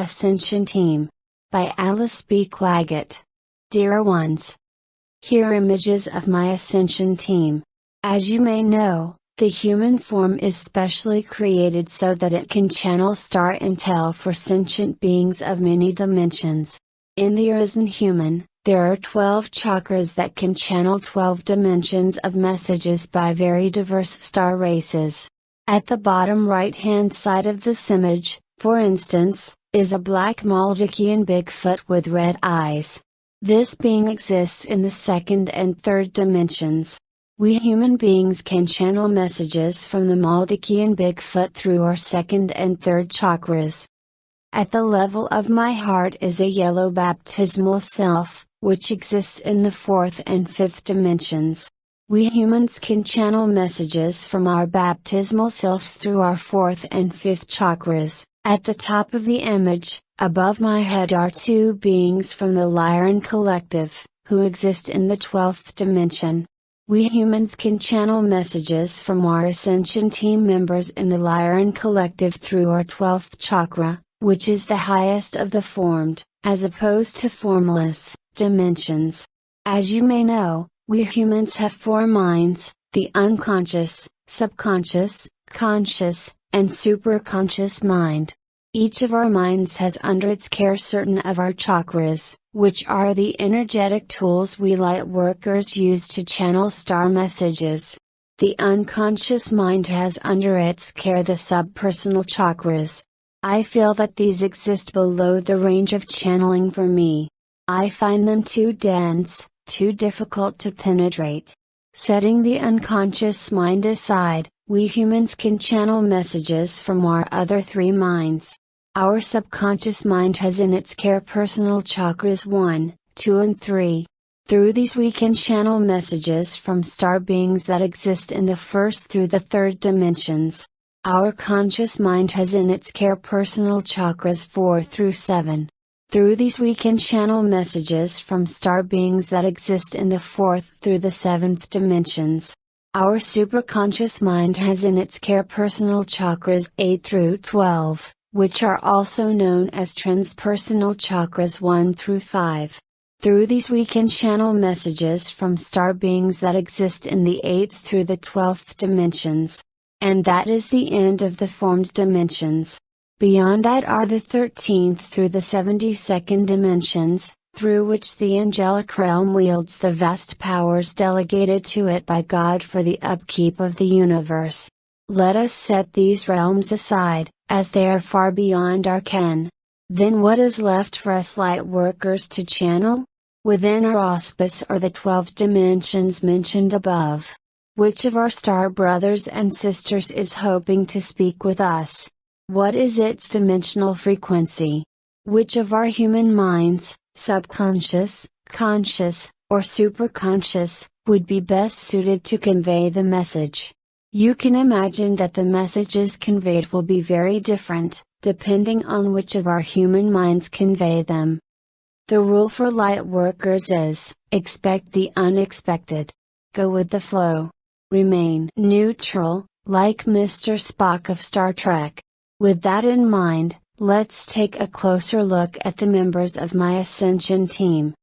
Ascension Team. By Alice B. Clagett. Dear ones. Here are images of my Ascension Team. As you may know, the human form is specially created so that it can channel star intel for sentient beings of many dimensions. In the Arisen human, there are 12 chakras that can channel 12 dimensions of messages by very diverse star races. At the bottom right hand side of this image, for instance, is a black Maldekian Bigfoot with red eyes. This being exists in the second and third dimensions. We human beings can channel messages from the Maldekian Bigfoot through our second and third chakras. At the level of my heart is a yellow baptismal sylph, which exists in the fourth and fifth dimensions. We humans can channel messages from our baptismal sylphs through our fourth and fifth chakras. At the top of the image, above my head are two beings from the Lyran Collective, who exist in the twelfth dimension. We humans can channel messages from our Ascension team members in the Lyran Collective through our 12th chakra, which is the highest of the formed, as opposed to formless, dimensions. As you may know, we humans have four minds, the unconscious, subconscious, conscious, and superconscious mind. Each of our minds has under its care certain of our chakras, which are the energetic tools we light workers use to channel star messages. The unconscious mind has under its care the subpersonal chakras. I feel that these exist below the range of channeling for me. I find them too dense, too difficult to penetrate. Setting the unconscious mind aside, we humans can channel messages from our other three minds. Our subconscious mind has in its care personal chakras 1, 2 and 3. Through these we can channel messages from star beings that exist in the first through the third dimensions. Our conscious mind has in its care personal chakras 4 through 7. Through these we can channel messages from star beings that exist in the fourth through the seventh dimensions. Our superconscious mind has in its care personal chakras 8 through 12, which are also known as transpersonal chakras 1 through 5. Through these we can channel messages from star beings that exist in the 8th through the 12th dimensions. And that is the end of the formed dimensions. Beyond that are the 13th through the 72nd dimensions, through which the angelic realm wields the vast powers delegated to it by God for the upkeep of the universe. Let us set these realms aside, as they are far beyond our ken. Then what is left for us light workers to channel? Within our auspice are the 12 dimensions mentioned above. Which of our star brothers and sisters is hoping to speak with us? What is its dimensional frequency? Which of our human minds, subconscious, conscious, or superconscious, would be best suited to convey the message. You can imagine that the messages conveyed will be very different, depending on which of our human minds convey them. The rule for light workers is, expect the unexpected. Go with the flow. Remain neutral, like Mr. Spock of Star Trek. With that in mind, Let's take a closer look at the members of my Ascension team.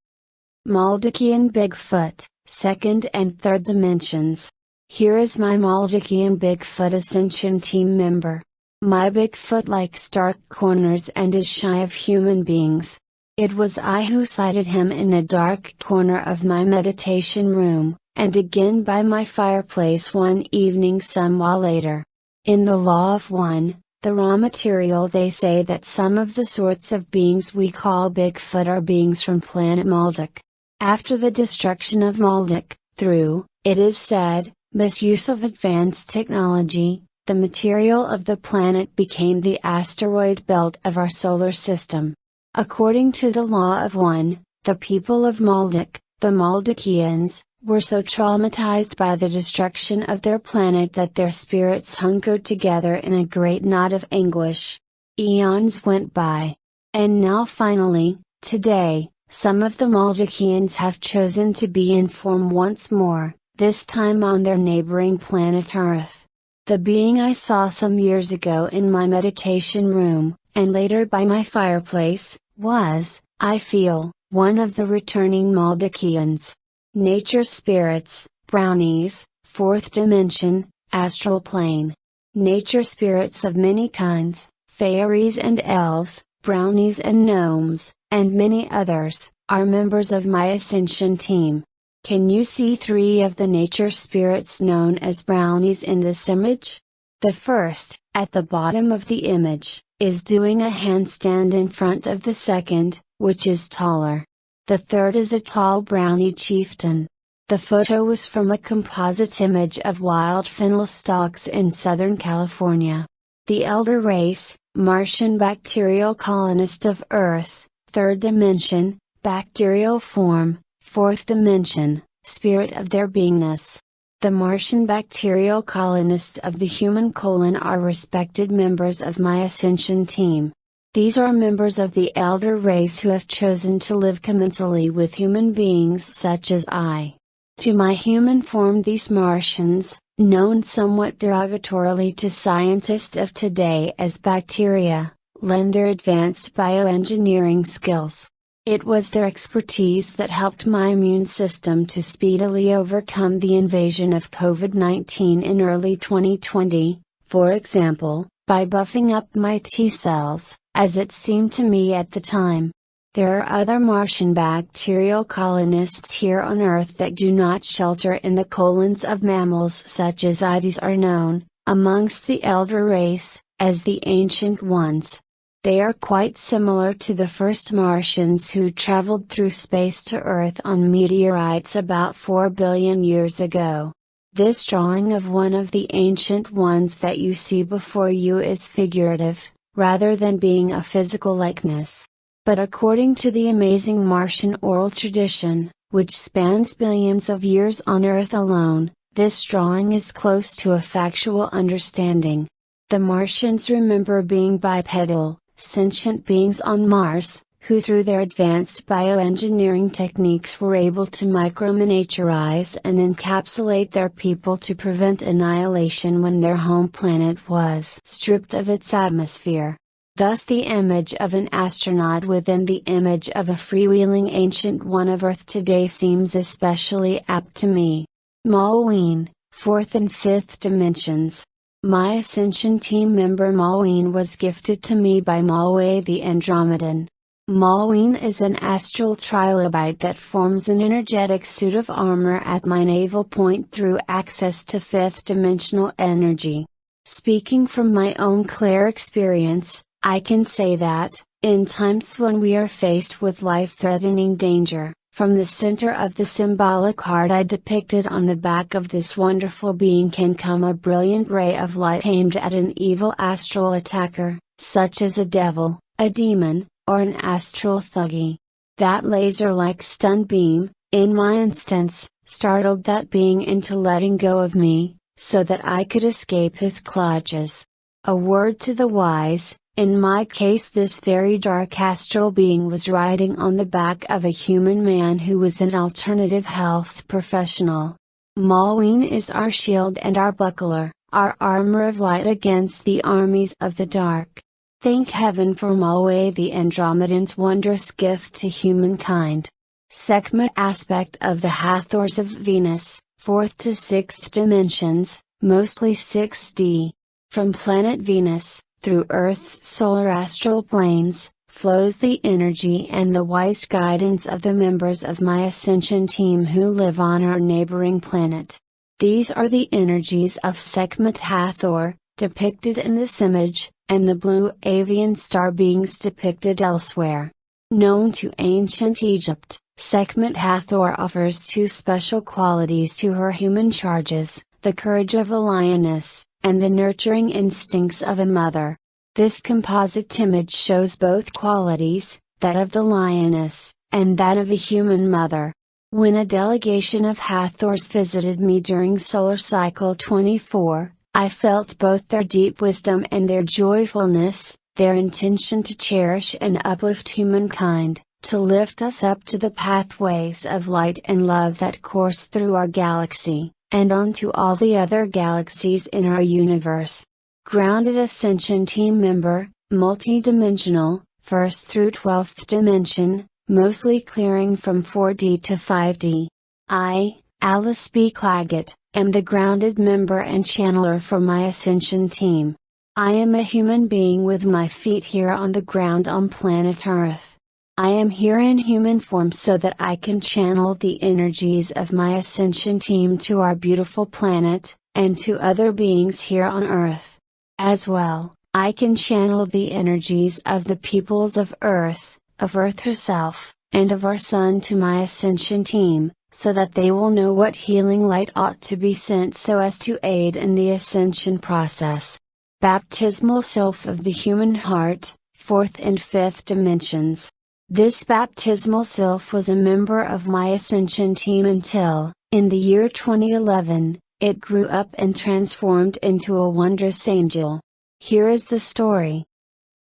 Maldekian Bigfoot, second and third dimensions. Here is my Maldekian Bigfoot Ascension team member. My Bigfoot likes dark corners and is shy of human beings. It was I who sighted him in a dark corner of my meditation room, and again by my fireplace one evening some while later. In the Law of One, the Ra material they say that some of the sorts of beings we call Bigfoot are beings from planet Maldek. After the destruction of Maldek, through, it is said, misuse of advanced technology, the material of the planet became the asteroid belt of our solar system. According to the law of one, the people of Maldek, the Maldekians, were so traumatized by the destruction of their planet that their spirits hunkered together in a great knot of anguish. Eons went by. And now finally, today, some of the Maldekians have chosen to be in form once more, this time on their neighboring planet Earth. The being I saw some years ago in my meditation room, and later by my fireplace, was, I feel, one of the returning Maldekians. Nature spirits, brownies, fourth dimension, astral plane. Nature spirits of many kinds, fairies and elves, brownies and gnomes, and many others, are members of my ascension team. Can you see three of the nature spirits known as brownies in this image? The first, at the bottom of the image, is doing a handstand in front of the second, which is taller. The third is a tall brownie chieftain. The photo was from a composite image of wild fennel stalks in Southern California. The elder race, Martian bacterial colonist of Earth, third dimension, bacterial form, fourth dimension, spirit of their beingness. The Martian bacterial colonists of the human colon are respected members of my ascension team. These are members of the elder race who have chosen to live commensally with human beings such as I. To my human form these Martians, known somewhat derogatorily to scientists of today as bacteria, lend their advanced bioengineering skills. It was their expertise that helped my immune system to speedily overcome the invasion of COVID 19 in early 2020, for example, by buffing up my T cells, as it seemed to me at the time. There are other Martian bacterial colonists here on Earth that do not shelter in the colons of mammals such as I. These are known, amongst the elder race, as the ancient ones. They are quite similar to the first Martians who traveled through space to Earth on meteorites about 4 billion years ago. This drawing of one of the ancient ones that you see before you is figurative, rather than being a physical likeness. But according to the amazing Martian oral tradition, which spans billions of years on Earth alone, this drawing is close to a factual understanding. The Martians remember being bipedal, sentient beings on Mars, who through their advanced bioengineering techniques were able to microminiaturize and encapsulate their people to prevent annihilation when their home planet was stripped of its atmosphere. Thus the image of an astronaut within the image of a freewheeling ancient one of Earth today seems especially apt to me. Malween, fourth and fifth dimensions. My Ascension team member Malween was gifted to me by Malway the Andromedan. Malween is an astral trilobite that forms an energetic suit of armor at my navel point through access to fifth dimensional energy. Speaking from my own clear experience, I can say that, in times when we are faced with life threatening danger, from the center of the symbolic heart I depicted on the back of this wonderful being can come a brilliant ray of light aimed at an evil astral attacker, such as a devil, a demon, or an astral thuggy. That laser like stun beam, in my instance, startled that being into letting go of me, so that I could escape his clutches. A word to the wise, in my case this very dark astral being was riding on the back of a human man who was an alternative health professional. Malween is our shield and our buckler, our armor of light against the armies of the dark. Thank heaven for Malway the Andromedan's wondrous gift to humankind. Sekhmet aspect of the Hathors of Venus, 4th to 6th dimensions, mostly 6D. From planet Venus, through Earth's solar astral planes, flows the energy and the wise guidance of the members of my ascension team who live on our neighboring planet. These are the energies of Sekhmet Hathor, depicted in this image, and the blue avian star beings depicted elsewhere. Known to ancient Egypt, Sekhmet Hathor offers two special qualities to her human charges, the courage of a lioness, and the nurturing instincts of a mother. This composite image shows both qualities, that of the lioness, and that of a human mother. When a delegation of Hathors visited me during solar cycle 24, I felt both their deep wisdom and their joyfulness, their intention to cherish and uplift humankind, to lift us up to the pathways of light and love that course through our galaxy and on to all the other galaxies in our universe. Grounded Ascension team member, multi-dimensional, first through 12th dimension, mostly clearing from 4D to 5D. I, Alice B. Clagett, am the grounded member and channeler for my Ascension team. I am a human being with my feet here on the ground on planet Earth. I am here in human form so that I can channel the energies of my Ascension team to our beautiful planet, and to other beings here on Earth. As well, I can channel the energies of the peoples of Earth, of Earth herself, and of our Sun to my Ascension team, so that they will know what healing light ought to be sent so as to aid in the ascension process. Baptismal Sylph of the Human Heart, Fourth and Fifth Dimensions. This baptismal sylph was a member of my ascension team until, in the year 2011, it grew up and transformed into a wondrous angel. Here is the story.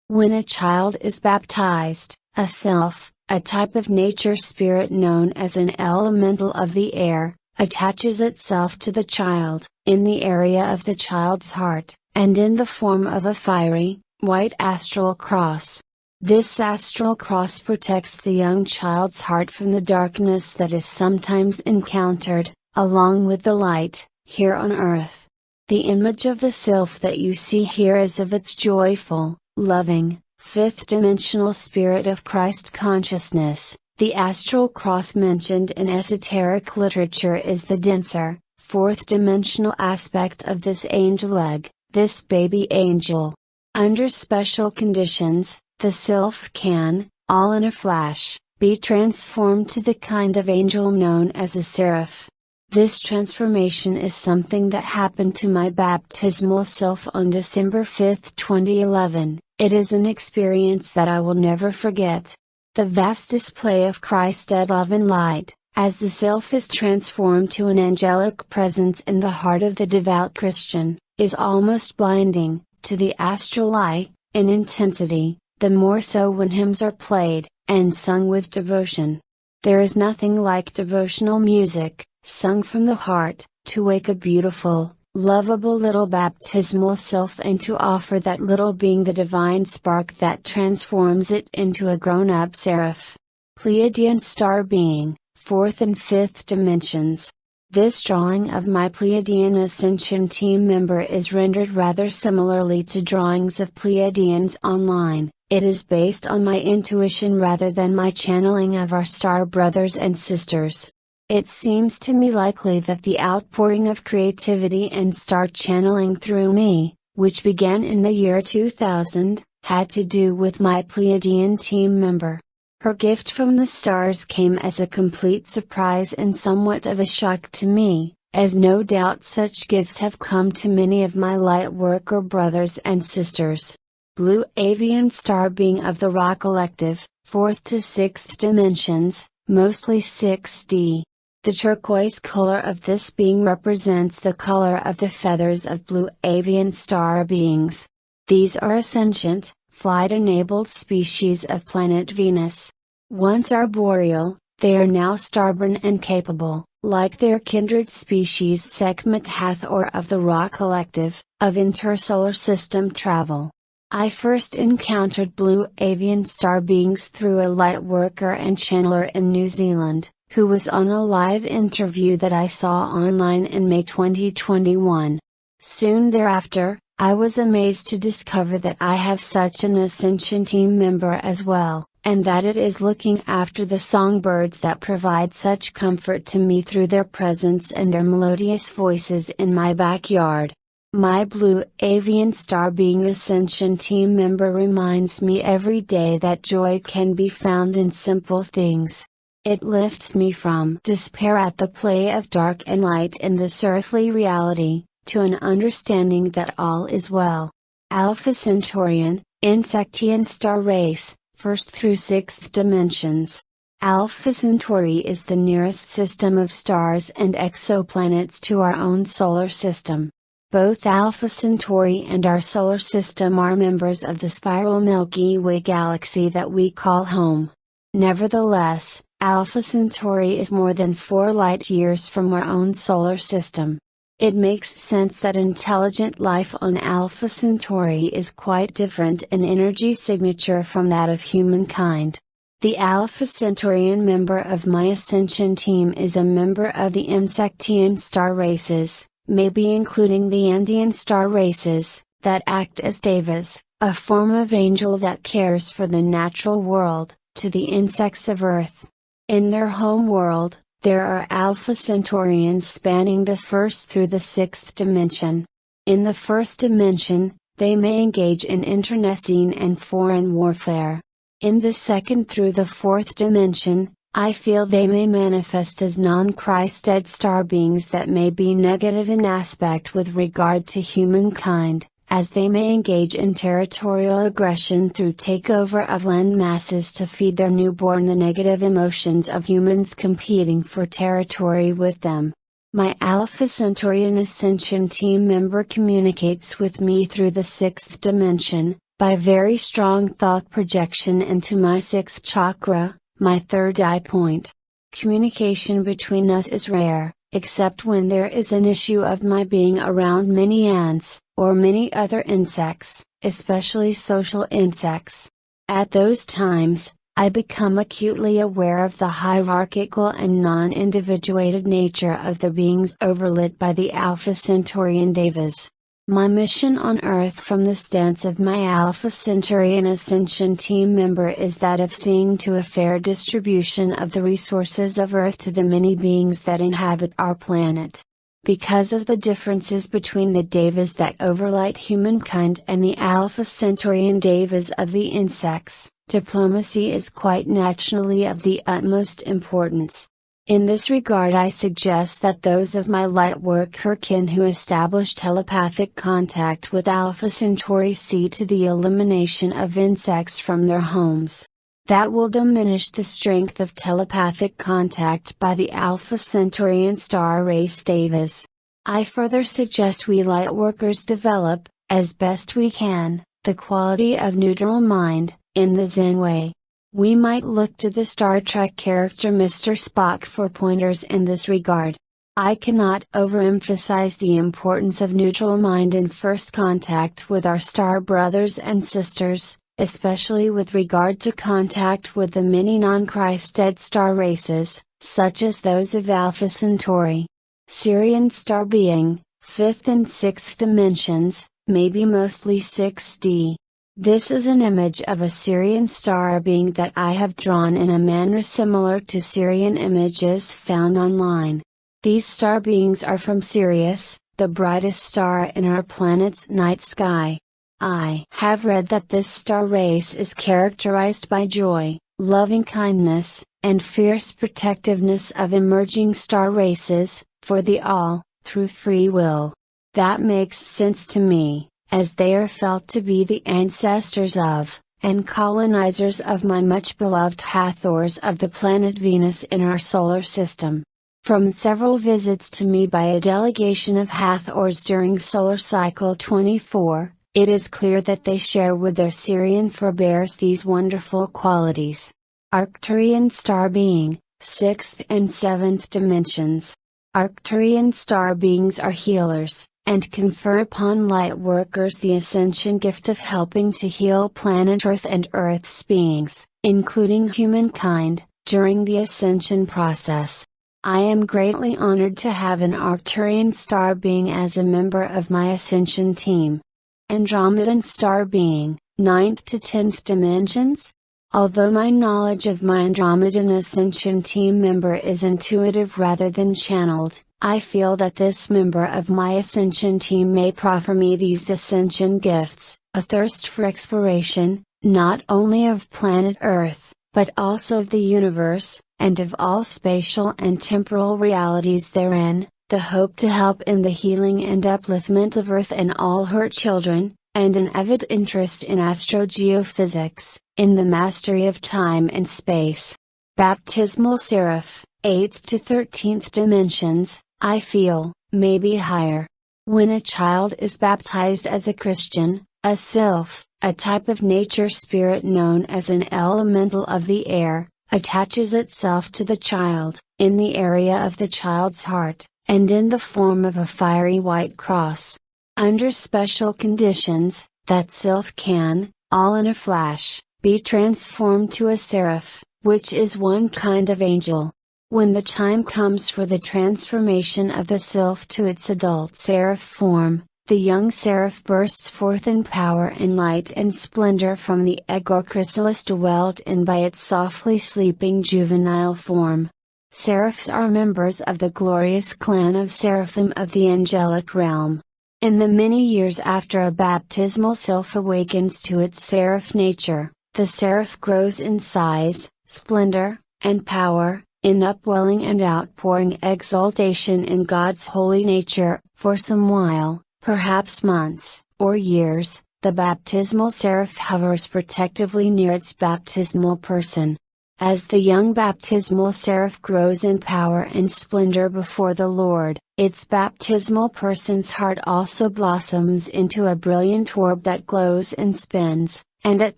When a child is baptized, a self, a type of nature spirit known as an elemental of the air, attaches itself to the child, in the area of the child's heart, and in the form of a fiery, white astral cross. This astral cross protects the young child's heart from the darkness that is sometimes encountered, along with the light, here on earth. The image of the sylph that you see here is of its joyful, loving, fifth dimensional spirit of Christ consciousness. The astral cross mentioned in esoteric literature is the denser, fourth dimensional aspect of this angel egg, this baby angel. Under special conditions, the sylph can, all in a flash, be transformed to the kind of angel known as a seraph. This transformation is something that happened to my baptismal sylph on December 5, 2011. It is an experience that I will never forget. The vast display of Christed love and light, as the sylph is transformed to an angelic presence in the heart of the devout Christian, is almost blinding, to the astral eye, in intensity, the more so when hymns are played, and sung with devotion. There is nothing like devotional music, sung from the heart, to wake a beautiful, lovable little baptismal sylph and to offer that little being the divine spark that transforms it into a grown up seraph. Pleiadian star being, fourth and fifth dimensions. This drawing of my Pleiadian Ascension team member is rendered rather similarly to drawings of Pleiadians online. It is based on my intuition rather than my channeling of our star brothers and sisters. It seems to me likely that the outpouring of creativity and star channeling through me, which began in the year 2000, had to do with my Pleiadian team member. Her gift from the stars came as a complete surprise and somewhat of a shock to me, as no doubt such gifts have come to many of my lightworker brothers and sisters. Blue avian star being of the Ra collective, 4th to 6th dimensions, mostly 6D. The turquoise color of this being represents the color of the feathers of blue avian star beings. These are ascendant, flight-enabled species of planet Venus. Once arboreal, they are now starborn and capable, like their kindred species Sekhmet Hathor of the Ra Collective, of intersolar system travel. I first encountered blue avian star beings through a light worker and channeler in New Zealand who was on a live interview that I saw online in May 2021. Soon thereafter, I was amazed to discover that I have such an Ascension team member as well, and that it is looking after the songbirds that provide such comfort to me through their presence and their melodious voices in my backyard. My blue avian star being Ascension team member reminds me every day that joy can be found in simple things. It lifts me from despair at the play of dark and light in this earthly reality, to an understanding that all is well. Alpha Centaurian, Insectian star race, first through sixth dimensions. Alpha Centauri is the nearest system of stars and exoplanets to our own solar system. Both Alpha Centauri and our solar system are members of the spiral Milky Way galaxy that we call home. Nevertheless, Alpha Centauri is more than 4 light years from our own solar system. It makes sense that intelligent life on Alpha Centauri is quite different in energy signature from that of humankind. The Alpha Centaurian member of my Ascension team is a member of the Insectian star races, maybe including the Andean star races, that act as devas, a form of angel that cares for the natural world, to the insects of Earth. In their home world, there are Alpha Centaurians spanning the first through the sixth dimension. In the first dimension, they may engage in internecine and foreign warfare. In the second through the fourth dimension, I feel they may manifest as non-Christed star beings that may be negative in aspect with regard to humankind, as they may engage in territorial aggression through takeover of land masses to feed their newborn the negative emotions of humans competing for territory with them. My Alpha Centaurian Ascension team member communicates with me through the sixth dimension, by very strong thought projection into my sixth chakra, my third eye point. Communication between us is rare, except when there is an issue of my being around many ants, or many other insects, especially social insects. At those times, I become acutely aware of the hierarchical and non-individuated nature of the beings overlit by the Alpha Centaurian Devas. My mission on Earth from the stance of my Alpha Centaurian Ascension team member is that of seeing to a fair distribution of the resources of Earth to the many beings that inhabit our planet. Because of the differences between the devas that overlight humankind and the Alpha Centaurian devas of the insects, diplomacy is quite naturally of the utmost importance. In this regard I suggest that those of my lightworker kin who establish telepathic contact with Alpha Centauri see to the elimination of insects from their homes. That will diminish the strength of telepathic contact by the Alpha Centaurian star race devas. I further suggest we lightworkers develop, as best we can, the quality of neutral mind, in the Zen way. We might look to the Star Trek character Mr. Spock for pointers in this regard. I cannot overemphasize the importance of neutral mind in first contact with our star brothers and sisters, especially with regard to contact with the many non-Christed star races, such as those of Alpha Centauri. Sirian star being, 5th and 6th dimensions, maybe mostly 6D. This is an image of a Sirian star being that I have drawn in a manner similar to Sirian images found online. These star beings are from Sirius, the brightest star in our planet's night sky. I have read that this star race is characterized by joy, loving kindness, and fierce protectiveness of emerging star races, for the all, through free will. That makes sense to me, as they are felt to be the ancestors of, and colonizers of my much beloved Hathors of the planet Venus in our solar system. From several visits to me by a delegation of Hathors during solar cycle 24, it is clear that they share with their Sirian forebears these wonderful qualities. Arcturian star being, 6th and 7th dimensions. Arcturian star beings are healers, and confer upon light workers the ascension gift of helping to heal planet Earth and Earth's beings, including humankind, during the ascension process. I am greatly honored to have an Arcturian star being as a member of my ascension team. Andromedan star being, 9th to 10th dimensions? Although my knowledge of my Andromedan Ascension team member is intuitive rather than channeled, I feel that this member of my Ascension team may proffer me these Ascension gifts, a thirst for exploration, not only of planet Earth, but also of the universe, and of all spatial and temporal realities therein, the hope to help in the healing and upliftment of Earth and all her children, and an avid interest in astrogeophysics, in the mastery of time and space. Baptismal Seraph, 8th to 13th dimensions, I feel, may be higher. When a child is baptized as a Christian, a sylph, a type of nature spirit known as an elemental of the air, attaches itself to the child, in the area of the child's heart, and in the form of a fiery white cross. Under special conditions, that sylph can, all in a flash, be transformed to a seraph, which is one kind of angel. When the time comes for the transformation of the sylph to its adult seraph form, the young seraph bursts forth in power and light and splendor from the egg or chrysalis dwelt in by its softly sleeping juvenile form. Seraphs are members of the glorious clan of seraphim of the angelic realm. In the many years after a baptismal sylph awakens to its seraph nature, the seraph grows in size, splendor, and power, in upwelling and outpouring exaltation in God's holy nature, for some while, perhaps months, or years, the baptismal seraph hovers protectively near its baptismal person. As the young baptismal seraph grows in power and splendor before the Lord, its baptismal person's heart also blossoms into a brilliant orb that glows and spins, and at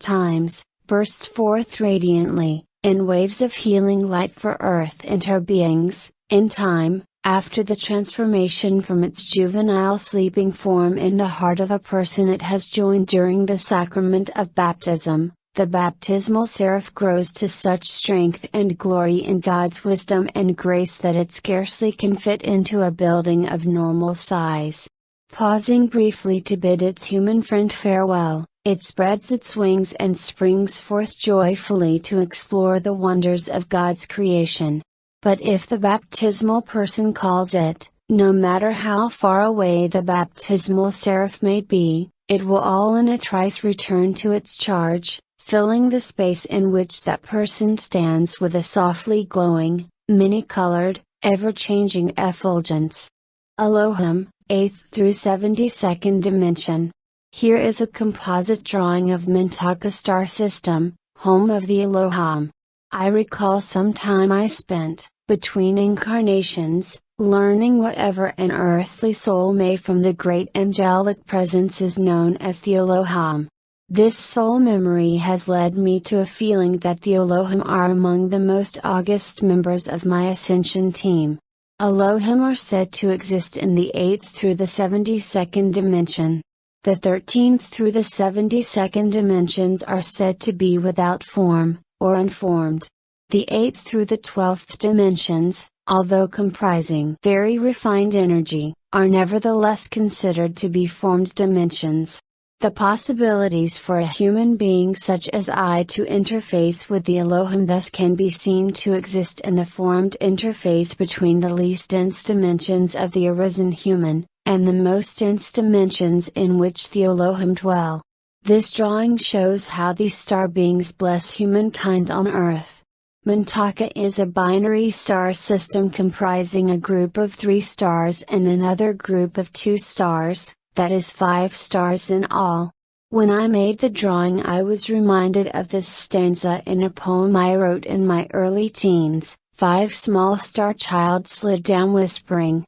times, bursts forth radiantly, in waves of healing light for earth and her beings, in time, after the transformation from its juvenile sleeping form in the heart of a person it has joined during the sacrament of baptism, the baptismal seraph grows to such strength and glory in God's wisdom and grace that it scarcely can fit into a building of normal size. Pausing briefly to bid its human friend farewell, it spreads its wings and springs forth joyfully to explore the wonders of God's creation. But if the baptismal person calls it, no matter how far away the baptismal seraph may be, it will all in a trice return to its charge, filling the space in which that person stands with a softly glowing, many-colored, ever-changing effulgence. Elohim, 8th through 72nd dimension. Here is a composite drawing of Mintaka star system, home of the Elohim. I recall some time I spent, between incarnations, learning whatever an earthly soul may from the great angelic presence is known as the Elohim. This soul memory has led me to a feeling that the Elohim are among the most august members of my ascension team. Elohim are said to exist in the 8th through the 72nd dimension. The 13th through the 72nd dimensions are said to be without form, or unformed. The 8th through the 12th dimensions, although comprising very refined energy, are nevertheless considered to be formed dimensions. The possibilities for a human being such as I to interface with the Elohim thus can be seen to exist in the formed interface between the least dense dimensions of the arisen human, and the most dense dimensions in which the Elohim dwell. This drawing shows how these star beings bless humankind on earth. Mintaka is a binary star system comprising a group of three stars and another group of two stars, that is five stars in all. When I made the drawing I was reminded of this stanza in a poem I wrote in my early teens, Five small star child slid down whispering.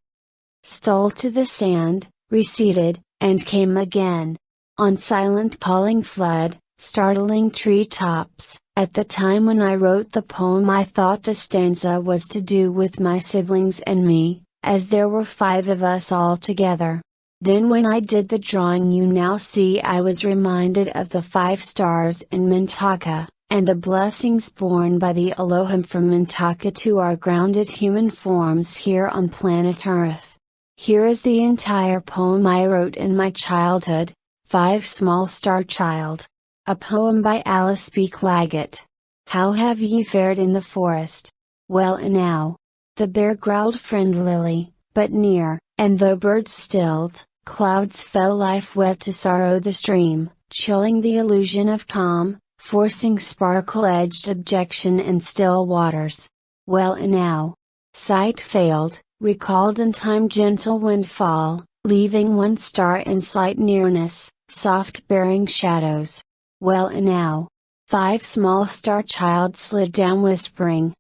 Stole to the sand, receded, and came again. On silent calling flood, startling tree tops, at the time when I wrote the poem I thought the stanza was to do with my siblings and me, as there were five of us all together. Then when I did the drawing you now see I was reminded of the five stars in Mintaka, and the blessings borne by the Elohim from Mintaka to our grounded human forms here on planet Earth. Here is the entire poem I wrote in my childhood, Five Small Star Child. A poem by Alice B. Clagett. How have ye fared in the forest? Well enow. The bear growled friendlily, but near, and though birds stilled, clouds fell life wet to sorrow the stream, chilling the illusion of calm, forcing sparkle-edged objection in still waters. Well enow. Sight failed, recalled in time gentle windfall, leaving one star in slight nearness, soft bearing shadows. Well enow. Five small star child slid down whispering.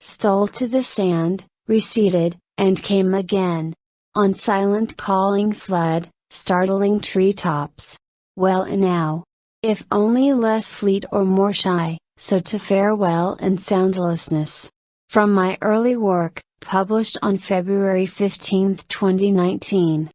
Stole to the sand, receded, and came again. On silent calling flood, startling tree tops. Well enow. If only less fleet or more shy, so to farewell and soundlessness. From my early work, published on February 15, 2019.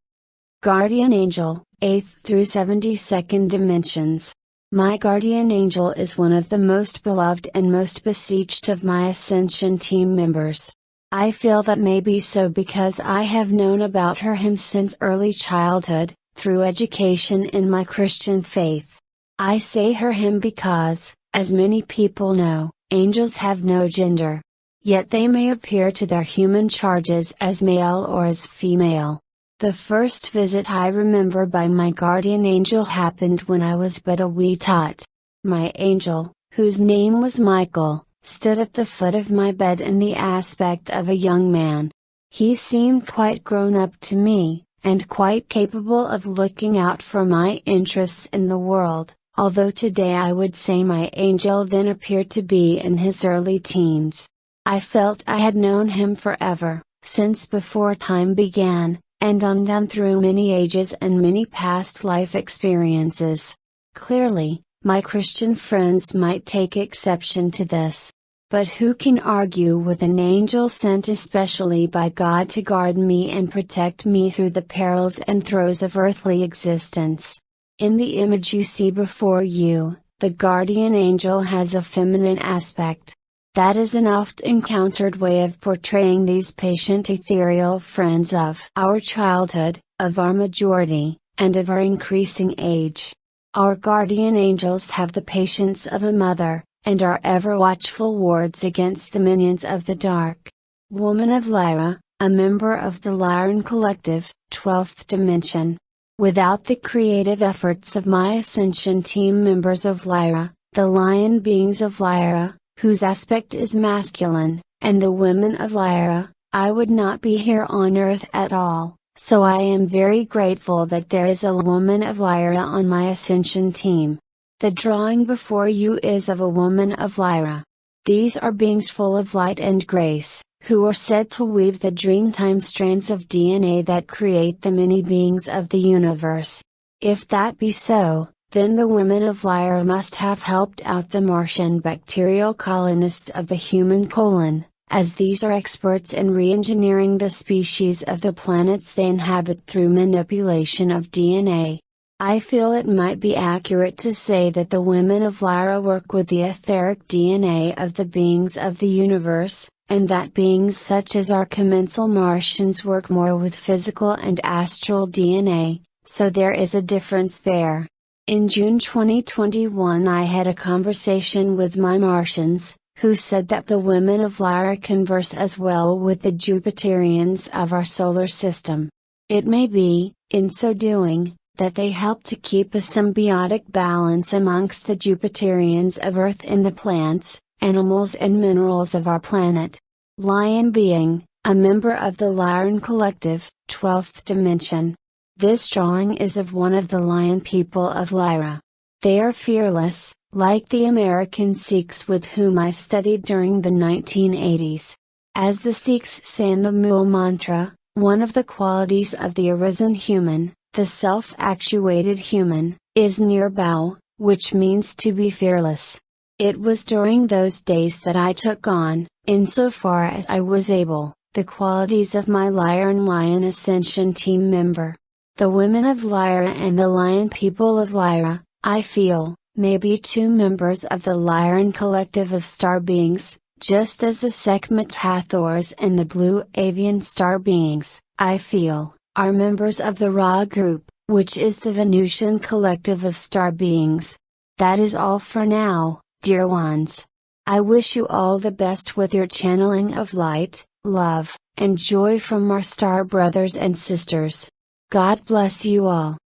Guardian Angel, 8th through 72nd Dimensions. My guardian angel is one of the most beloved and most beseeched of my Ascension team members. I feel that may be so because I have known about her him since early childhood, through education in my Christian faith. I say her him because, as many people know, angels have no gender. Yet they may appear to their human charges as male or as female. The first visit I remember by my guardian angel happened when I was but a wee tot. My angel, whose name was Michael, stood at the foot of my bed in the aspect of a young man. He seemed quite grown up to me, and quite capable of looking out for my interests in the world, although today I would say my angel then appeared to be in his early teens. I felt I had known him forever, since before time began, and undone through many ages and many past life experiences. Clearly, my Christian friends might take exception to this. But who can argue with an angel sent especially by God to guard me and protect me through the perils and throes of earthly existence? In the image you see before you, the guardian angel has a feminine aspect, that is an oft encountered way of portraying these patient ethereal friends of our childhood, of our majority, and of our increasing age. Our guardian angels have the patience of a mother, and are ever watchful wards against the minions of the dark. Woman of Lyra, a member of the Lyran Collective, 12th Dimension. Without the creative efforts of my Ascension team members of Lyra, the Lion beings of Lyra, whose aspect is masculine, and the women of Lyra, I would not be here on earth at all, so I am very grateful that there is a woman of Lyra on my Ascension team. The drawing before you is of a woman of Lyra. These are beings full of light and grace, who are said to weave the dreamtime strands of DNA that create the many beings of the universe. If that be so, then the women of Lyra must have helped out the Martian bacterial colonists of the human colon, as these are experts in re-engineering the species of the planets they inhabit through manipulation of DNA. I feel it might be accurate to say that the women of Lyra work with the etheric DNA of the beings of the universe, and that beings such as our commensal Martians work more with physical and astral DNA, so there is a difference there. In June 2021 I had a conversation with my Martians, who said that the women of Lyra converse as well with the Jupiterians of our solar system. It may be, in so doing, that they help to keep a symbiotic balance amongst the Jupiterians of Earth and the plants, animals and minerals of our planet. Lion being, a member of the Lyran Collective, 12th Dimension, this drawing is of one of the lion people of Lyra. They are fearless, like the American Sikhs with whom I studied during the 1980s. As the Sikhs say in the Mool Mantra, one of the qualities of the arisen human, the self-actuated human, is nirbhau, which means to be fearless. It was during those days that I took on, insofar as I was able, the qualities of my Lyran Lion Ascension team member. The women of Lyra and the lion people of Lyra, I feel, may be two members of the Lyran collective of star beings, just as the Sekhmet Hathors and the blue avian star beings, I feel, are members of the Ra group, which is the Venusian collective of star beings. That is all for now, dear ones. I wish you all the best with your channeling of light, love, and joy from our star brothers and sisters. God bless you all.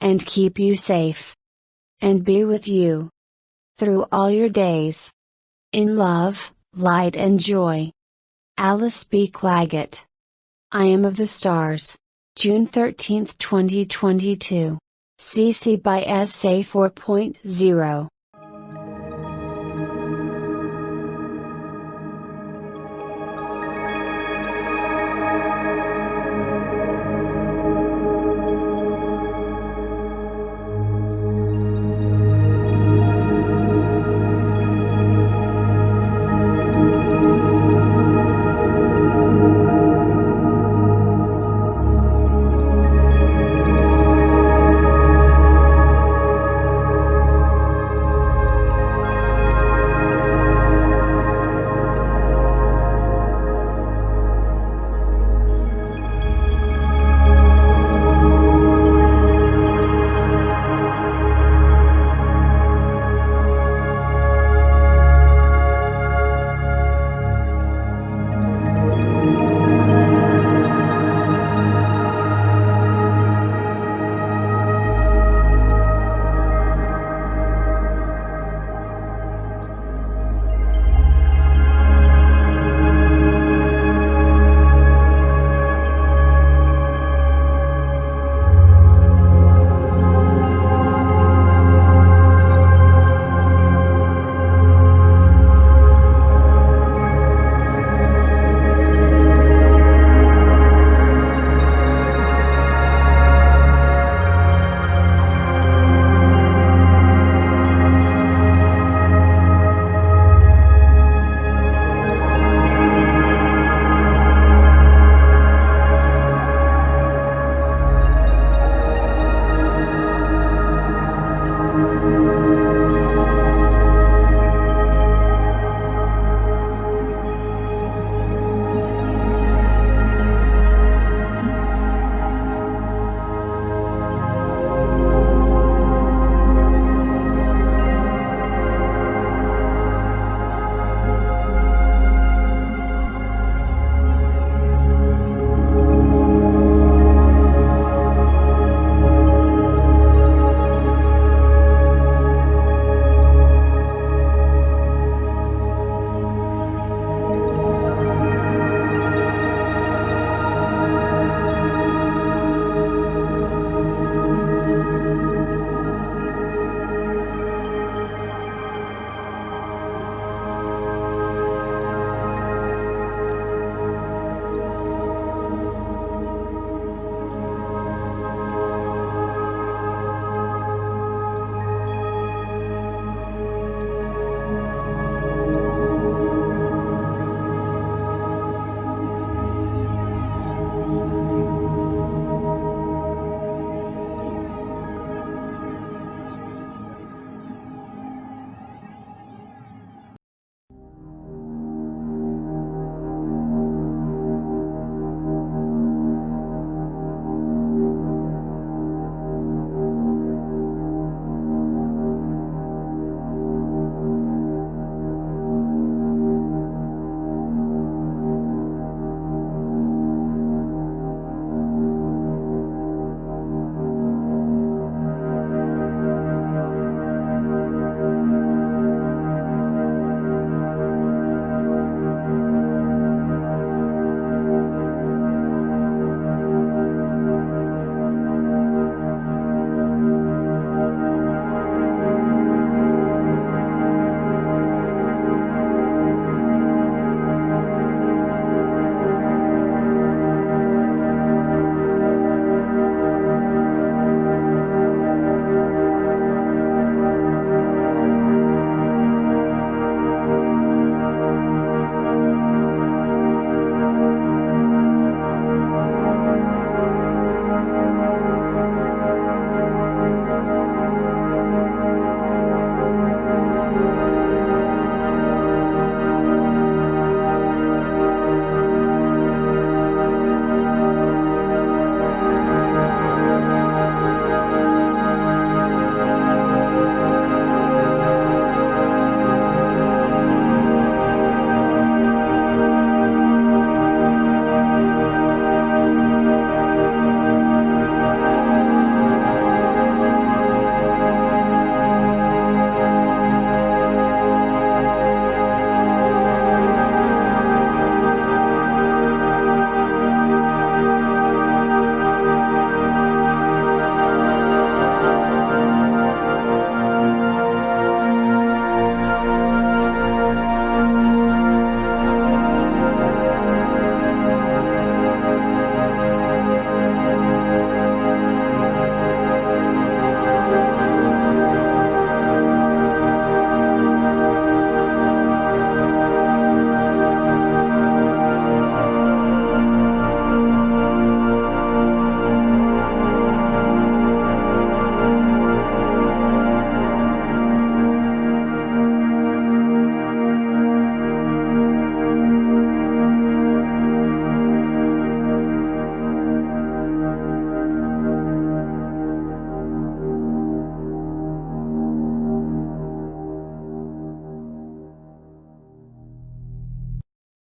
And keep you safe. And be with you. Through all your days. In love, light and joy. Alice B. Clagett. I am of the stars. June 13, 2022. CC by SA 4.0.